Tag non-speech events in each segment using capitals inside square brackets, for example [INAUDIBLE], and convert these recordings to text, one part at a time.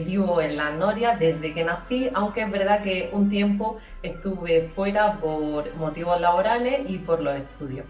Vivo en La Noria desde que nací, aunque es verdad que un tiempo estuve fuera por motivos laborales y por los estudios.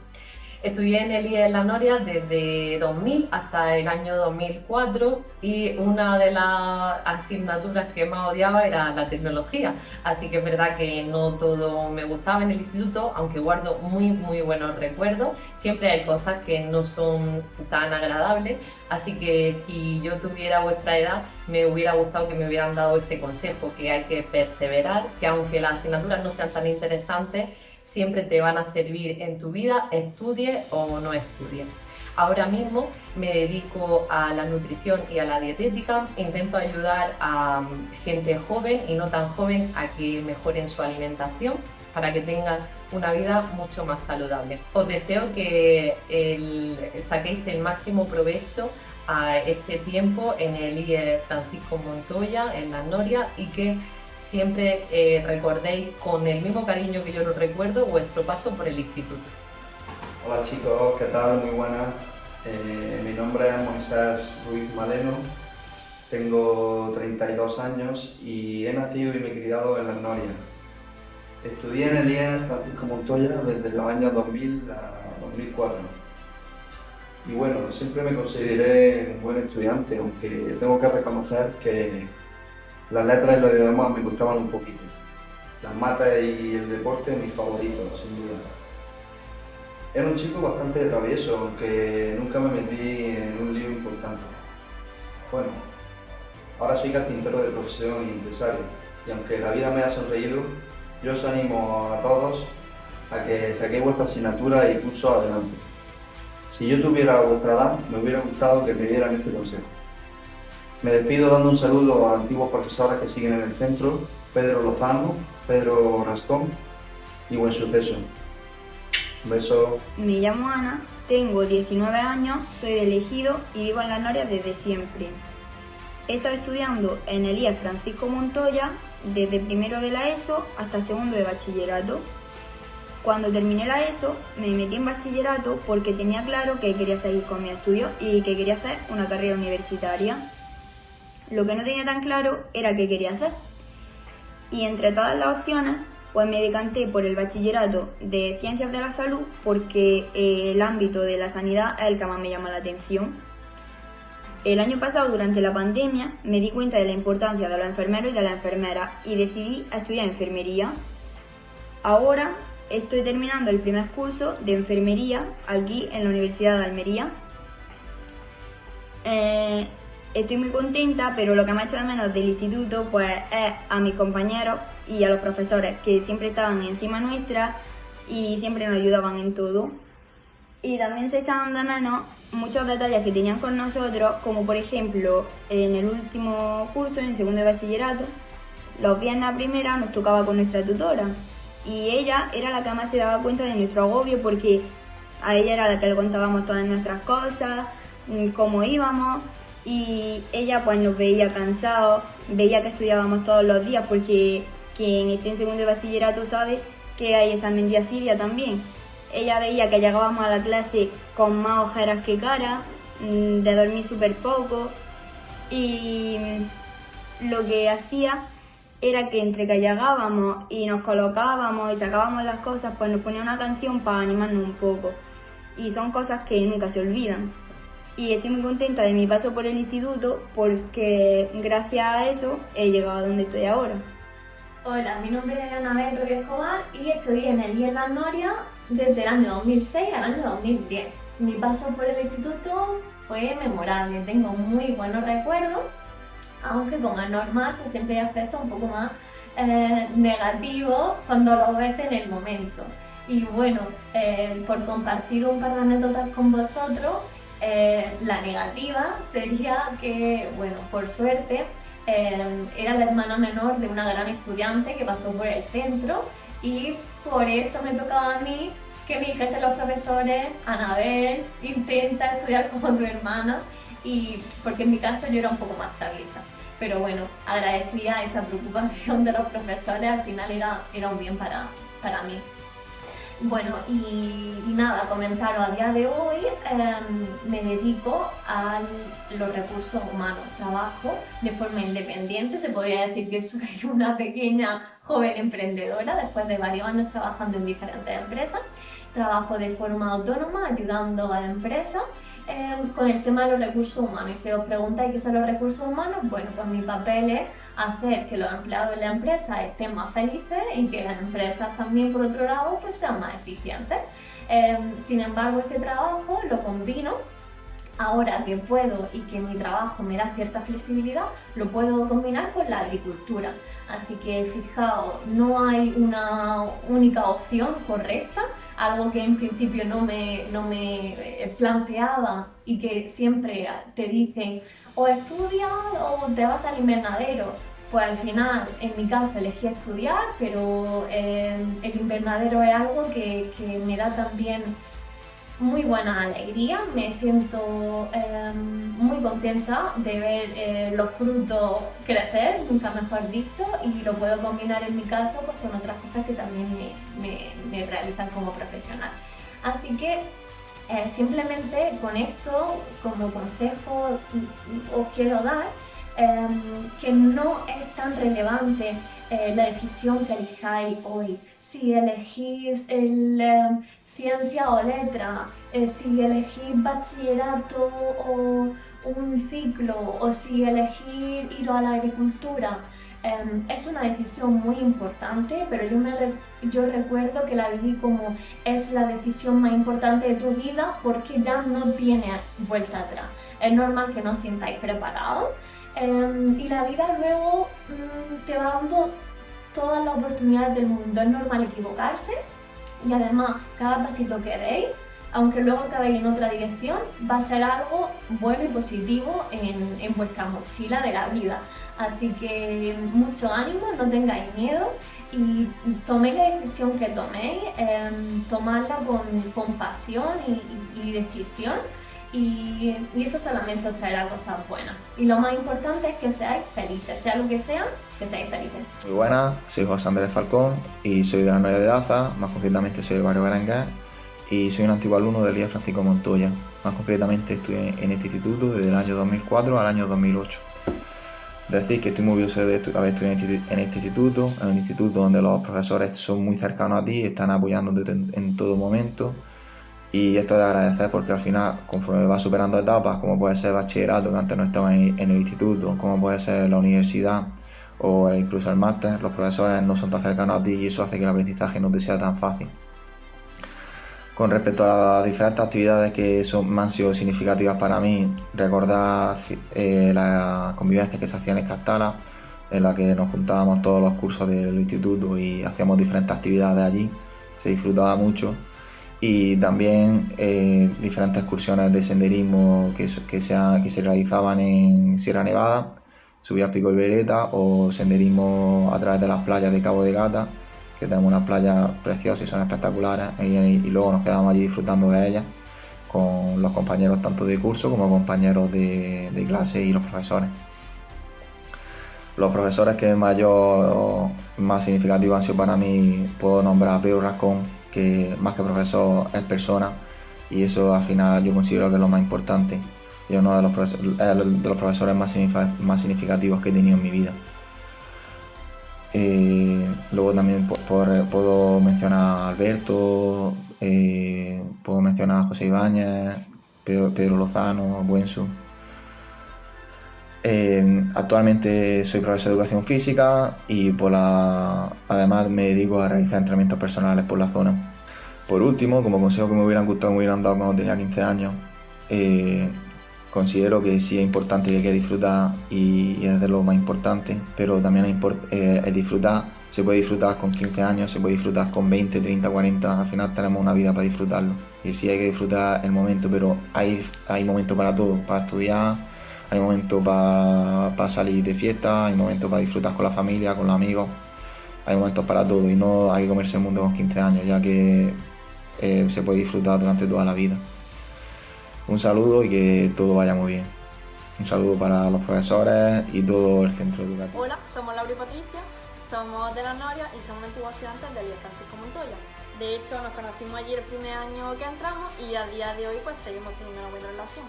Estudié en el IE de La Noria desde 2000 hasta el año 2004 y una de las asignaturas que más odiaba era la tecnología. Así que es verdad que no todo me gustaba en el instituto, aunque guardo muy muy buenos recuerdos. Siempre hay cosas que no son tan agradables, así que si yo tuviera vuestra edad me hubiera gustado que me hubieran dado ese consejo, que hay que perseverar, que aunque las asignaturas no sean tan interesantes, siempre te van a servir en tu vida, estudie o no estudie. Ahora mismo me dedico a la nutrición y a la dietética, intento ayudar a mm, gente joven y no tan joven a que mejoren su alimentación para que tengan una vida mucho más saludable. Os deseo que saquéis el máximo provecho a este tiempo en el IE Francisco Montoya, en la Noria, y que siempre eh, recordéis con el mismo cariño que yo lo recuerdo vuestro paso por el instituto. Hola chicos, ¿qué tal? Muy buenas. Eh, mi nombre es Moisés Ruiz Maleno, tengo 32 años y he nacido y me he criado en la Noria. Estudié en el IE Francisco Montoya desde los años 2000 a 2004. Y bueno, siempre me consideré un buen estudiante, aunque tengo que reconocer que las letras y los idiomas me gustaban un poquito. Las matas y el deporte mis favoritos, sin duda. Era un chico bastante travieso, aunque nunca me metí en un lío importante. Bueno, ahora soy carpintero de profesión y empresario, y aunque la vida me ha sonreído, yo os animo a todos a que saquéis vuestra asignatura y curso adelante. Si yo tuviera vuestra edad, me hubiera gustado que me dieran este consejo. Me despido dando un saludo a antiguos profesores que siguen en el centro, Pedro Lozano, Pedro Rascón y Buen Suceso. Un beso. Me llamo Ana, tengo 19 años, soy Elegido y vivo en la Noria desde siempre. He estado estudiando en el IE Francisco Montoya desde primero de la ESO hasta segundo de bachillerato. Cuando terminé la ESO me metí en bachillerato porque tenía claro que quería seguir con mi estudio y que quería hacer una carrera universitaria. Lo que no tenía tan claro era qué quería hacer. Y entre todas las opciones, pues me decanté por el bachillerato de Ciencias de la Salud porque eh, el ámbito de la sanidad es el que más me llama la atención. El año pasado, durante la pandemia, me di cuenta de la importancia de los enfermeros y de las enfermeras y decidí estudiar enfermería. Ahora estoy terminando el primer curso de enfermería aquí en la Universidad de Almería. Eh, Estoy muy contenta, pero lo que me ha hecho de menos del instituto pues es a mis compañeros y a los profesores que siempre estaban encima nuestra y siempre nos ayudaban en todo. Y también se echaban de menos muchos detalles que tenían con nosotros, como por ejemplo en el último curso, en segundo de bachillerato, los viernes a primera nos tocaba con nuestra tutora y ella era la que más se daba cuenta de nuestro agobio porque a ella era la que le contábamos todas nuestras cosas, mm, cómo íbamos y ella pues nos veía cansados, veía que estudiábamos todos los días porque quien esté en segundo de bachillerato sabe que hay examen de asidia también. Ella veía que llegábamos a la clase con más ojeras que cara, mm, de dormir súper poco y lo que hacía era que entre que llegábamos y nos colocábamos y sacábamos las cosas, pues nos ponía una canción para animarnos un poco. Y son cosas que nunca se olvidan y estoy muy contenta de mi paso por el instituto porque gracias a eso he llegado a donde estoy ahora. Hola, mi nombre es Anabel Rodríguez Escobar y estudié en el IES La Noria desde el año 2006 al año 2010. Mi paso por el instituto fue memorable, tengo muy buenos recuerdos, aunque como es normal, pues siempre hay aspectos un poco más eh, negativos cuando lo ves en el momento. Y bueno, eh, por compartir un par de anécdotas con vosotros, eh, la negativa sería que, bueno, por suerte, eh, era la hermana menor de una gran estudiante que pasó por el centro y por eso me tocaba a mí que me dijesen los profesores, Anabel, intenta estudiar como tu hermana y porque en mi caso yo era un poco más traviesa. Pero bueno, agradecía esa preocupación de los profesores, al final era, era un bien para, para mí. Bueno, y, nada, comentaros, a día de hoy em, me dedico a los recursos humanos, trabajo de forma independiente, se podría decir que soy [LAUGHS] una pequeña joven emprendedora después de varios años trabajando en diferentes empresas. Trabajo de forma autónoma ayudando a empresas Em, con el tema de los recursos humanos. Y si os preguntáis qué son los recursos humanos, bueno, pues mi papel es hacer que los empleados de la empresa estén más felices y que las empresas también, por otro lado, pues sean más eficientes. Em, sin embargo, ese trabajo lo combino ahora que puedo y que mi trabajo me da cierta flexibilidad, lo puedo combinar con la agricultura. Así que fijaos, no hay una única opción correcta, algo que en principio no me, no me eh, planteaba y que siempre te dicen o estudias o te vas al invernadero. Pues al final, en mi caso, elegí estudiar, pero eh, el invernadero es algo que, que me da también muy buena alegría, me siento em, muy contenta de ver eh, los frutos crecer, nunca mejor dicho, y lo puedo combinar en mi caso pues, con otras cosas que también me, realizan como profesional. Así que eh, simplemente con esto, como consejo, os quiero dar em, que no es tan relevante eh, la decisión que elijáis hoy. Si elegís el em, ciencia o letra, eh, si elegir bachillerato o un ciclo o si elegir ir a la agricultura. Em, es una decisión muy importante, pero yo, me yo recuerdo que la viví como es la decisión más importante de tu vida porque ya no tiene vuelta atrás. Es normal que no sintáis preparados em, y la vida luego mm, te va dando todas las oportunidades del mundo. Es normal equivocarse, y además cada pasito que deis, aunque luego acabéis en otra dirección, va a ser algo bueno y positivo en, en vuestra mochila de la vida. Así que mucho ánimo, no tengáis miedo y toméis la decisión que toméis, eh, tomadla con, con pasión y, y decisión y, eso solamente os traerá cosas buenas. Y lo más importante es que seáis felices, sea lo que sea, Muy buenas, soy José Andrés Falcón y soy de la Noria de Daza, más concretamente soy del barrio Berenguer y soy un antiguo alumno del Día Francisco Montoya. Más concretamente estuve en este instituto desde el año 2004 al año 2008. Decir que estoy muy orgulloso de haber estudiado en este instituto, en un instituto donde los profesores son muy cercanos a ti, están apoyándote en todo momento y esto de agradecer porque al final, conforme vas superando etapas, como puede ser bachillerato, que antes no estaba en, el instituto, como puede ser la universidad o incluso el máster, los profesores no son tan cercanos a ti y eso hace que el aprendizaje no te sea tan fácil. Con respecto a las diferentes actividades que son, han sido significativas para mí, recordar eh, la convivencia que se hacía en Escastala, en la que nos juntábamos todos los cursos del instituto y hacíamos diferentes actividades allí, se disfrutaba mucho y también eh, diferentes excursiones de senderismo que, que, se, que se realizaban en Sierra Nevada, subías Pico Veleta o senderismo a través de las playas de Cabo de Gata, que tenemos unas playas preciosas y son espectaculares, y, luego nos quedamos allí disfrutando de ellas con los compañeros tanto de curso como compañeros de, de clase y los profesores. Los profesores que mayor, más significativos han sido para mí, puedo nombrar a Pedro Rascón, que más que profesor es persona y eso al final yo considero que es lo más importante y uno de los, profesores, de los profesores más, más significativos que he tenido en mi vida. Eh, luego también puedo mencionar a Alberto, eh, puedo mencionar a José Ibáñez, Pedro, Lozano, Buensu. Eh, actualmente soy profesor de educación física y por la, además me dedico a realizar entrenamientos personales por la zona. Por último, como consejo que me hubieran gustado, me hubieran dado cuando tenía 15 años, eh, considero que sí es importante que hay que disfrutar y, es de lo más importante, pero también es, eh, disfrutar, se puede disfrutar con 15 años, se puede disfrutar con 20, 30, 40, al final tenemos una vida para disfrutarlo. Y sí hay que disfrutar el momento, pero hay, hay momento para todo, para estudiar, hay momentos para salir de fiesta, hay momentos para disfrutar con la familia, con los amigos, hay momentos para todo y no hay que comerse el mundo con 15 años, ya que eh, se puede disfrutar durante toda la vida. Un saludo y que todo vaya muy bien. Un saludo para los profesores y todo el centro educativo. Hola, somos Laura y Patricia, somos de la Noria y somos antiguos estudiantes del Francisco Montoya. De hecho, nos conocimos ayer el primer año que entramos y a día de hoy pues seguimos teniendo una buena relación.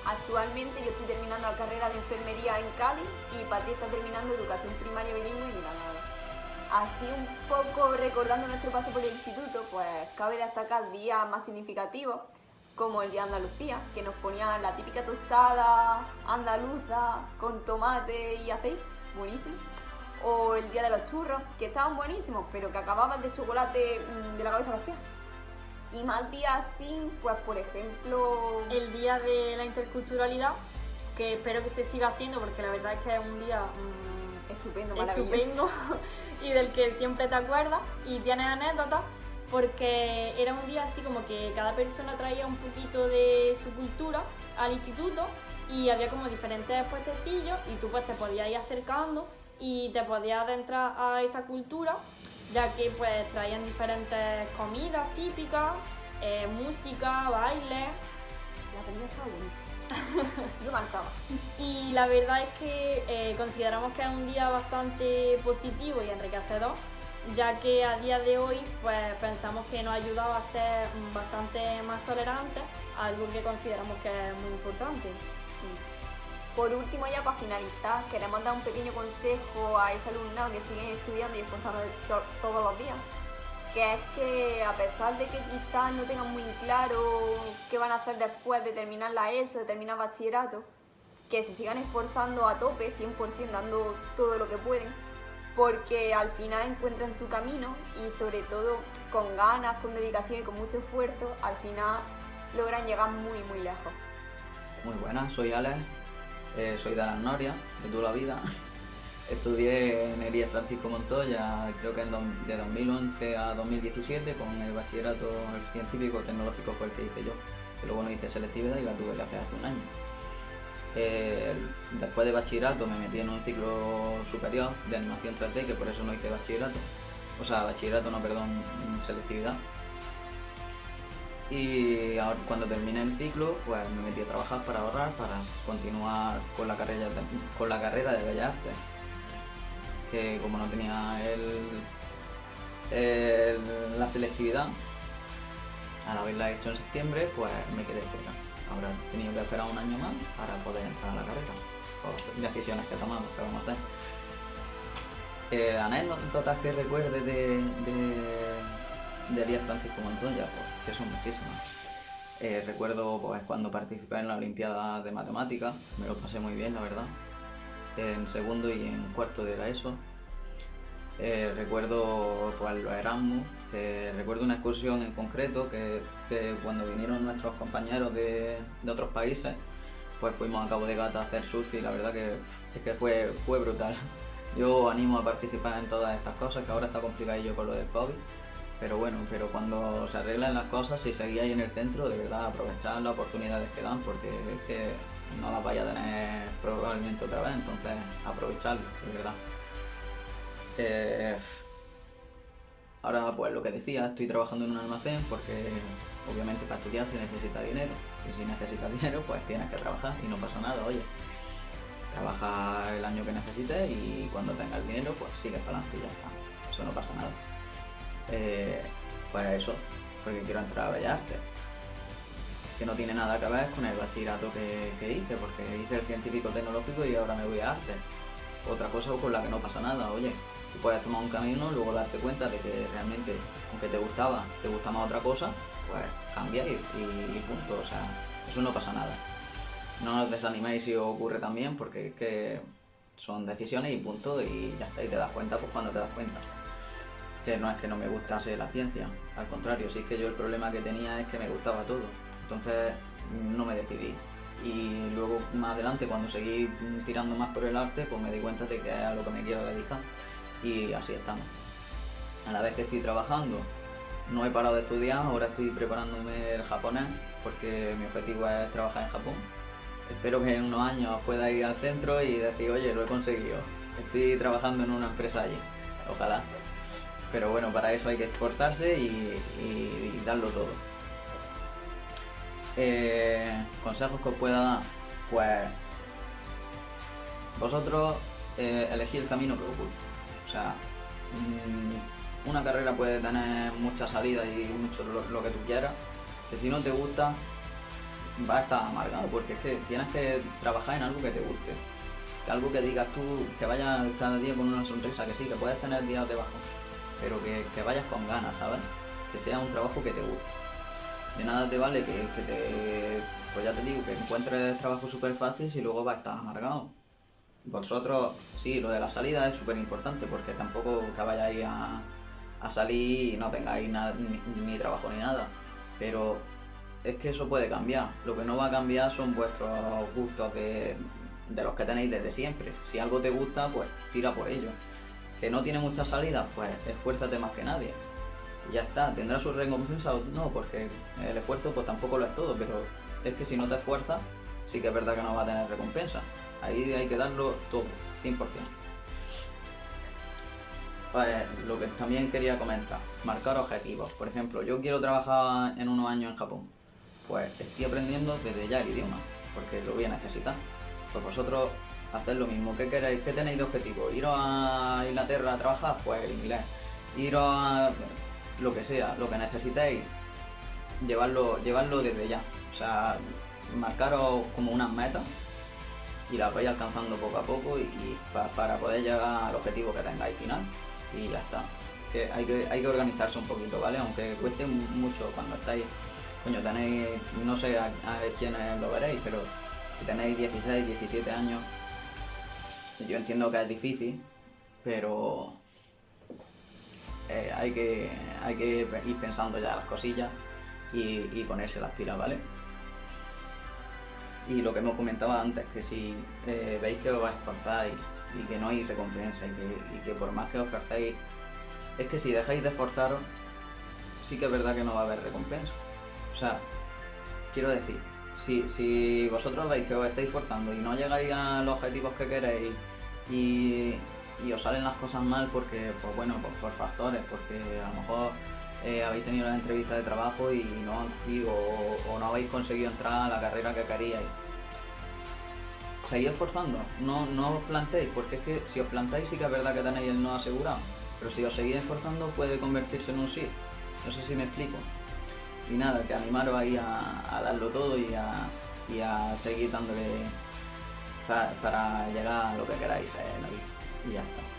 Actualmente yo estoy terminando la carrera de enfermería en Cádiz y Pati está terminando educación primaria bilingüe en Granada. Así un poco recordando nuestro paso por el instituto, pues cabe destacar días más significativos como el día de Andalucía, que nos ponían la típica tostada andaluza con tomate y aceite, buenísimo. O el día de los churros, que estaban buenísimos, pero que acababan de chocolate mm, de la cabeza a los pies. Y más días así, pues por ejemplo... El día de la interculturalidad, que espero que se siga haciendo porque la verdad es que es un día mmm, estupendo, maravilloso. Estupendo [LAUGHS] y del que siempre te acuerdas y tienes anécdotas porque era un día así como que cada persona traía un poquito de su cultura al instituto y había como diferentes puestecillos y tú pues te podías ir acercando y te podías adentrar a esa cultura ya que pues traían diferentes comidas típicas, eh, música, baile. La comida estaba buenísima. [LAUGHS] Yo marcaba. Y la verdad es que eh, consideramos que es un día bastante positivo y enriquecedor, ya que a día de hoy pues pensamos que nos ha ayudado a ser bastante más tolerantes, algo que consideramos que es muy importante. Por último, ya para finalizar, queremos dar un pequeño consejo a ese alumnado que siguen estudiando y esforzando todos los días. Que es que a pesar de que quizás no tengan muy claro qué van a hacer después de terminar la ESO, de terminar bachillerato, que se sigan esforzando a tope, 100% dando todo lo que pueden, porque al final encuentran su camino y sobre todo con ganas, con dedicación y con mucho esfuerzo, al final logran llegar muy muy lejos. Muy buenas, soy Alex, eh, soy de Alas Noria, de toda la vida. [LAUGHS] Estudié en Elías Francisco Montoya, creo que de 2011 a 2017, con el bachillerato científico tecnológico fue el que hice yo. Que luego no hice selectividad y la tuve que hacer hace un año. Después de bachillerato me metí en un ciclo superior de animación 3D, que por eso no hice bachillerato. O sea, bachillerato no, perdón, selectividad. Y ahora, cuando terminé el ciclo, pues me metí a trabajar para ahorrar, para continuar con la carrera de, con la carrera de Bellas Artes. Que como no tenía el, la selectividad, al haberla hecho en septiembre, pues me quedé fuera. He tenido que esperar un año más para poder entrar a la carrera. Todas decisiones que tomamos, que vamos a hacer. Eh, anécdotas que recuerde de, de, de Elías Francisco Montoya, pues que son muchísimas. Eh, recuerdo pues, cuando participé en la Olimpiada de Matemáticas, me lo pasé muy bien, la verdad, en segundo y en cuarto de la ESO. Eh, recuerdo pues, los Erasmus, que recuerdo una excursión en concreto que, que cuando vinieron nuestros compañeros de, de, otros países, pues fuimos a Cabo de Gata a hacer surf y la verdad que es que fue, fue brutal. [LAUGHS] Yo animo a participar en todas estas cosas, que ahora está complicadillo con lo del COVID, pero bueno, pero cuando se arreglan las cosas, si seguís ahí en el centro, de verdad aprovechad las oportunidades que dan, porque es que no las vaya a tener probablemente otra vez, entonces aprovechadlo, de verdad. Eh, ahora pues lo que decía, estoy trabajando en un almacén porque obviamente para estudiar se necesita dinero, y si necesitas [LAUGHS] dinero pues tienes que trabajar y no pasa nada, oye. Trabaja el año que necesites y cuando tengas el dinero pues sigues para adelante y ya está. Eso no pasa nada. Eh, pues eso, porque quiero entrar a Bellas Artes. Que no tiene nada que ver con el bachillerato que, que, hice, porque hice el científico tecnológico y ahora me voy a arte. Otra cosa con la que no pasa nada, oye, tú puedes tomar un camino, luego darte cuenta de que realmente, aunque te gustaba, te gusta más otra cosa, pues cambia y, y, punto, o sea, eso no pasa nada. No os desaniméis si os ocurre también, porque es que son decisiones y punto, y ya está, y te das cuenta pues cuando te das cuenta que no es que no me gustase la ciencia, al contrario, sí que yo el problema que tenía es que me gustaba todo, entonces no me decidí. Y luego más adelante, cuando seguí tirando más por el arte, pues me di cuenta de que es a lo que me quiero dedicar. Y así estamos. A la vez que estoy trabajando, no he parado de estudiar, ahora estoy preparándome el japonés, porque mi objetivo es trabajar en Japón. Espero que en unos años pueda ir al centro y decir, oye, lo he conseguido. Estoy trabajando en una empresa allí. Ojalá pero bueno, para eso hay que esforzarse y, darlo todo. Eh, consejos que os pueda dar, pues vosotros eh, el camino que os guste. Sea, una carrera puede tener muchas salidas y mucho lo, que tú quieras, que si no te gusta, va a estar amargado, porque es que tienes que trabajar en algo que te guste. Que algo que digas tú, que vayas cada día con una sonrisa, que sí, que puedes tener días de bajo, pero que, que vayas con ganas, ¿sabes? Que sea un trabajo que te guste. De nada te vale que, que te, pues ya te digo, que encuentres trabajo súper fácil y luego vas a estar amargado. Vosotros, sí, lo de la salida es súper importante porque tampoco que vayáis a, salir y no tengáis nada, ni, ni trabajo ni nada. Pero es que eso puede cambiar. Lo que no va a cambiar son vuestros gustos de, de los que tenéis desde siempre. Si algo te gusta, pues tira por ello. Que no tiene muchas salidas, pues esfuérzate más que nadie. Y ya está, tendrá su recompensa o no, porque el esfuerzo pues tampoco lo es todo, pero es que si no te esfuerzas, sí que es verdad que no va a tener recompensa. Ahí hay que darlo todo, 100%. Pues lo que también quería comentar, marcar objetivos. Por ejemplo, yo quiero trabajar en unos años en Japón. Pues estoy aprendiendo desde ya el idioma, porque lo voy a necesitar. Pues vosotros haced lo mismo. ¿Qué queréis? ¿Qué tenéis de objetivo? ¿Iros a Inglaterra a trabajar? Pues el inglés. ¿Iros a lo que sea, lo que necesitéis? Llevarlo, llevarlo desde ya. O sea, marcaros como unas metas y las vais alcanzando poco a poco y, y pa- para poder llegar al objetivo que tengáis final y ya está. Que hay, que hay que organizarse un poquito, ¿vale? Aunque cueste mu- mucho cuando estáis, coño, tenéis, no sé a, a quiénes lo veréis, pero si tenéis 16, 17 años, yo entiendo que es difícil, pero eh, hay, que, hay que ir pensando ya las cosillas y, y ponerse las pilas, ¿vale? Y lo que hemos comentado antes, que si eh, veis que os esforzáis y que no hay recompensa y que, y que por más que os esforcéis, es que si dejáis de esforzaros, sí que es verdad que no va a haber recompensa. O sea, quiero decir, si, si vosotros veis que os estáis forzando y no llegáis a los objetivos que queréis y, y os salen las cosas mal porque, pues bueno, por, por factores, porque a lo mejor eh, habéis tenido la entrevista de trabajo y no han sido, o, no habéis conseguido entrar a la carrera que queríais. Seguid esforzando, no, no os plantéis, porque es que si os plantáis sí que es verdad que tenéis el no asegurado, pero si os seguís esforzando puede convertirse en un sí. No sé si me explico. Y nada, que animaros ahí a, darlo todo y a, seguir dándole para, para llegar a lo que queráis en la vida. Y ya está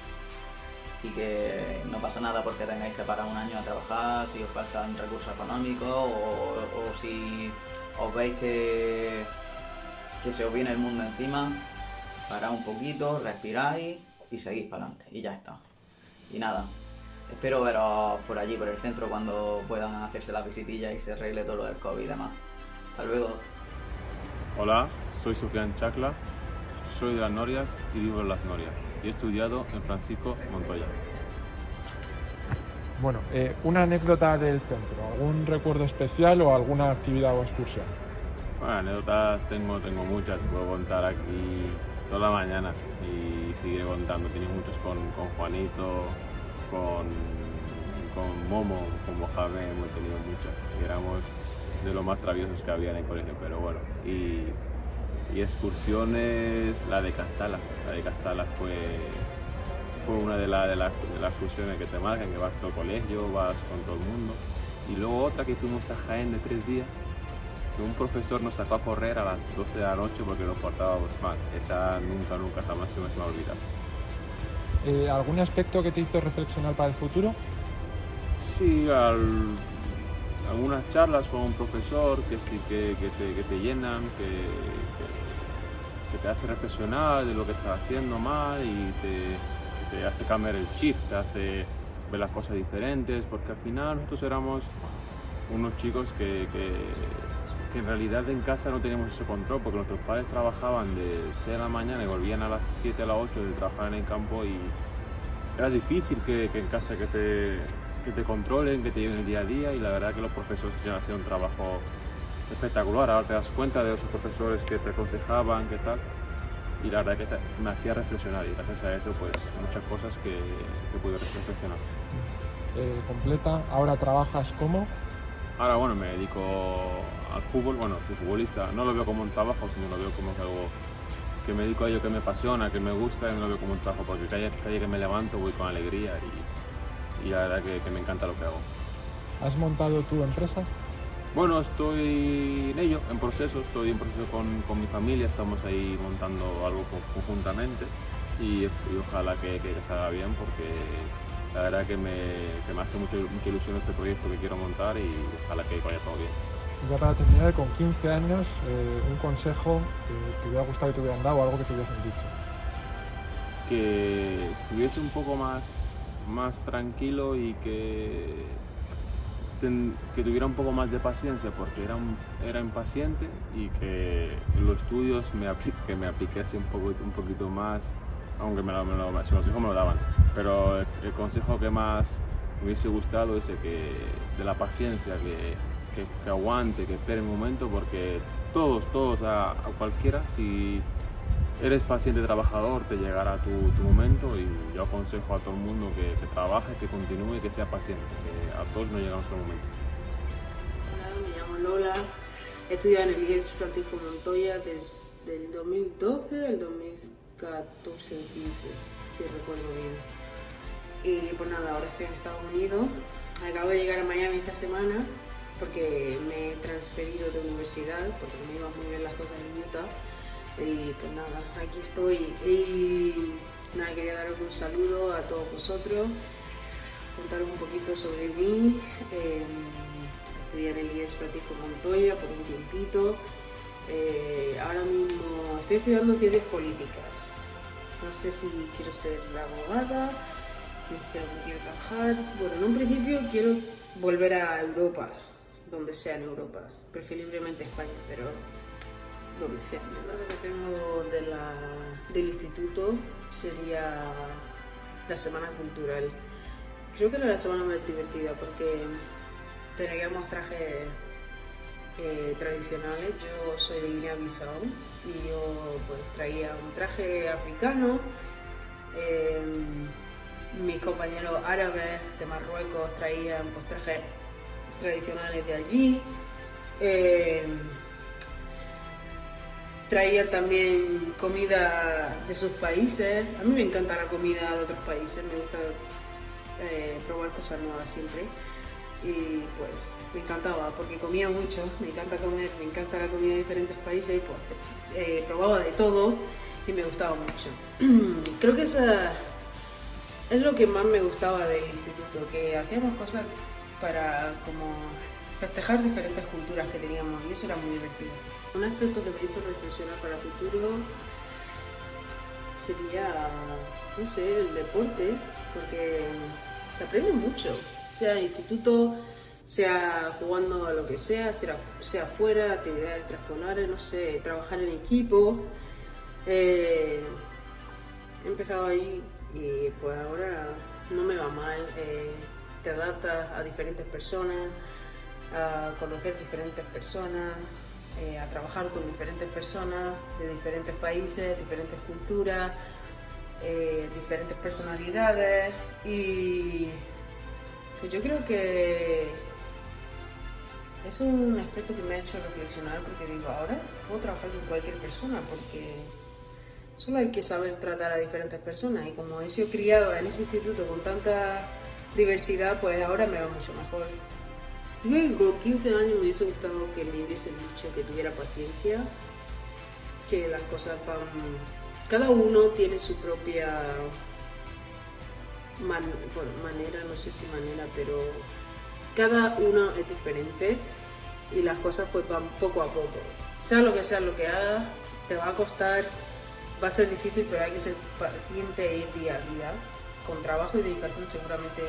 y que no pasa nada porque tengáis que parar un año a trabajar, si os faltan recursos económicos o, si os veis que, que se os viene el mundo encima, parad un poquito, respiráis y seguís para adelante y ya está. Y nada, espero veros por allí, por el centro, cuando puedan hacerse la visitilla y se arregle todo lo del COVID y demás. Hasta luego. Hola, soy Sufrián Chacla, soy de las Norias y vivo en las Norias y he estudiado en Francisco Montoya. Bueno, eh, una anécdota del centro, algún recuerdo especial o alguna actividad o excursión. Bueno, anécdotas tengo, tengo muchas, puedo contar aquí toda la mañana y seguiré contando. Tenía muchas con, con Juanito, con, con Momo, con Mojave, hemos tenido muchas. Éramos de los más traviesos que había en el colegio, pero bueno. Y, y excursiones, la de Castala. La de Castala fue, fue una de, la- de, las- de las excursiones que te marcan, que vas todo colegio, vas con todo el mundo. Y luego otra que fuimos a Jaén de tres días, que un profesor nos sacó a correr a las 12 de la noche porque nos portábamos mal. Esa nunca, nunca jamás se me va a olvidar. Eh, ¿Algún aspecto que te hizo reflexionar para el futuro? Sí, al- algunas charlas con un profesor que sí que, que te, que te llenan, que, que, te hace reflexionar de lo que estás haciendo mal y te, te hace cambiar el chip, te hace ver las cosas diferentes, porque al final nosotros éramos unos chicos que, que- que en realidad en casa no teníamos ese control, porque nuestros padres trabajaban de 6 de la mañana y volvían a las 7 a las 8 de trabajar en el campo y era difícil que, que en casa que te, que te controlen, que te lleven el día a día y la verdad que los profesores ya hacían un trabajo espectacular. Ahora te das cuenta de esos profesores que te aconsejaban, qué tal. Y la verdad que te- me hacía reflexionar y gracias a eso pues muchas cosas que, que pude reflexionar. Eh, completa, ahora trabajas como Ahora bueno, me dedico al fútbol, bueno, soy futbolista, no lo veo como un trabajo, sino lo veo como algo que me dedico a ello que me apasiona, que me gusta y no lo veo como un trabajo, porque cada día que me levanto voy con alegría y la verdad que, que me encanta lo que hago. ¿Has montado tu empresa? Bueno, estoy en ello, en proceso, estoy en proceso con, con mi familia, estamos ahí montando algo co- conjuntamente y, y ojalá que, que salga bien porque la verdad que me, que me hace mucho, mucha ilusión este proyecto que quiero montar y ojalá que vaya todo bien. Ya para terminar, con 15 años, eh, un consejo que te hubiera gustado que te hubieran dado o algo que te hubiesen dicho. que estuviese un poco más, más tranquilo y que, que tuviera un poco más de paciencia porque era, era impaciente y que los estudios me, apli- que me apliquese un, poco, un poquito más, aunque me lo, me lo- consejo me lo daban, pero el, el consejo que más me hubiese gustado es el que, de la paciencia, que, que, que aguante, que espere un momento porque todos, todos, a, a cualquiera, si eres paciente trabajador, te llegará tu, tu momento y yo aconsejo a todo el mundo que, que trabaje, que continúe, que sea paciente, que a todos nos llega nuestro momento. Hola, me llamo Lola. He estudiado en el IES Francisco Montoya desde el 2012 al 2014 o 15, si recuerdo bien. Y pues nada, ahora estoy en Estados Unidos. Acabo de llegar a Miami esta semana porque me he transferido de universidad porque me iban muy bien las cosas en Utah. Y pues nada, aquí estoy. Y nada, quería daros un saludo a todos vosotros, contaros un poquito sobre mí. Eh, estudié en el IES Francisco Montoya por un tiempito. Eh, ahora mismo estoy estudiando ciencias políticas. No sé si quiero ser abogada, no sé dónde quiero trabajar. Bueno, en un principio quiero volver a Europa, donde sea en Europa, preferiblemente España, pero Lo que tengo del instituto sería la semana cultural. Creo que era la semana más divertida porque teníamos trajes eh, tradicionales. Yo soy de Guinea-Bissau y yo pues traía un traje africano. Eh, mis compañeros árabes de Marruecos traían pues trajes tradicionales de allí. Eh, traían también comida de sus países. A mí me encanta la comida de otros países, me gusta eh, probar cosas nuevas siempre. Y pues me encantaba porque comía mucho, me encanta comer, me encanta la comida de diferentes países y pues eh, probaba de todo y me gustaba mucho. [CLEARS THROAT] Creo que esa es lo que más me gustaba del instituto, que hacíamos cosas para como festejar diferentes culturas que teníamos y eso era muy divertido. Un aspecto que me hizo reflexionar para el futuro sería, no sé, el deporte, porque se aprende mucho, sea instituto, sea jugando a lo que sea, sea, sea fuera, actividades extraescolares, no sé, trabajar en equipo. Eh, he empezado ahí y pues ahora no me va mal, eh, te adaptas a diferentes personas, a conocer diferentes personas, eh, a trabajar con diferentes personas de diferentes países, diferentes culturas, eh, diferentes personalidades y pues yo creo que es un aspecto que me ha hecho reflexionar porque digo, ahora puedo trabajar con cualquier persona porque solo hay que saber tratar a diferentes personas y como he sido criado en ese instituto con tanta diversidad, pues ahora me va mucho mejor. Yo con 15 años me hubiese gustado que me hubiesen dicho que tuviera paciencia, que las cosas van... Cada uno tiene su propia bueno, manera, no sé si manera, pero cada uno es diferente y las cosas pues van poco a poco. Sea lo que sea lo que hagas, te va a costar, va a ser difícil, pero hay que ser paciente e ir día a día. Con trabajo y dedicación seguramente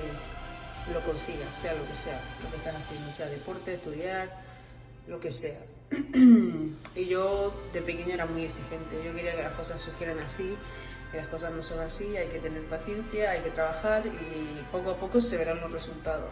lo consigas, sea lo que sea, lo que estás haciendo, sea deporte, estudiar, lo que sea. [CLEARS THROAT] y yo de pequeña era muy exigente, yo quería que las cosas surgieran así, que las cosas no son así, hay que tener paciencia, hay que trabajar y poco a poco se verán los resultados.